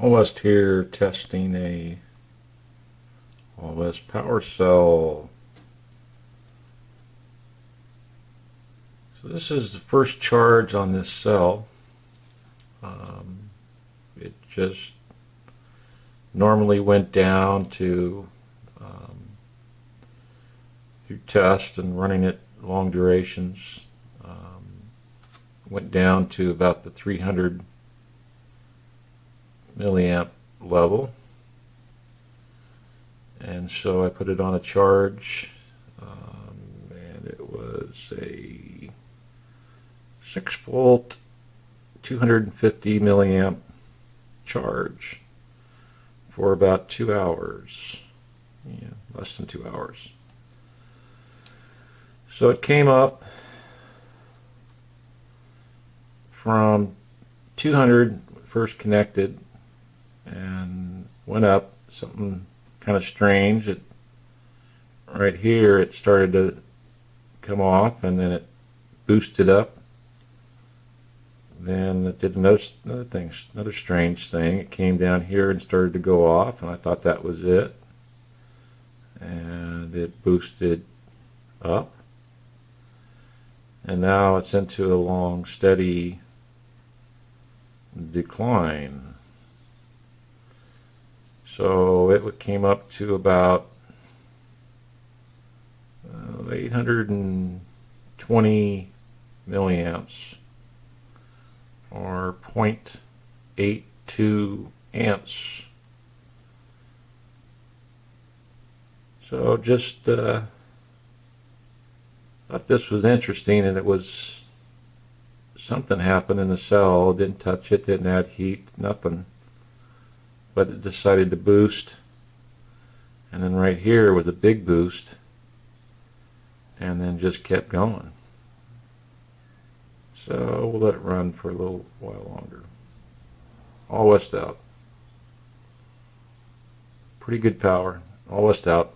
All West here testing a West power cell. So this is the first charge on this cell. Um, it just normally went down to um, through test and running it long durations um, went down to about the 300 milliamp level. And so I put it on a charge um, and it was a 6 volt 250 milliamp charge for about two hours. Yeah less than two hours. So it came up from 200 first connected went up something kind of strange. It right here it started to come off and then it boosted up. Then it did another, another thing another strange thing. It came down here and started to go off and I thought that was it. And it boosted up. And now it's into a long steady decline so it came up to about uh, 820 milliamps or 0.82 amps. So just uh, thought this was interesting and it was something happened in the cell didn't touch it didn't add heat nothing but it decided to boost. And then right here with a big boost. And then just kept going. So we'll let it run for a little while longer. All west out. Pretty good power. All west out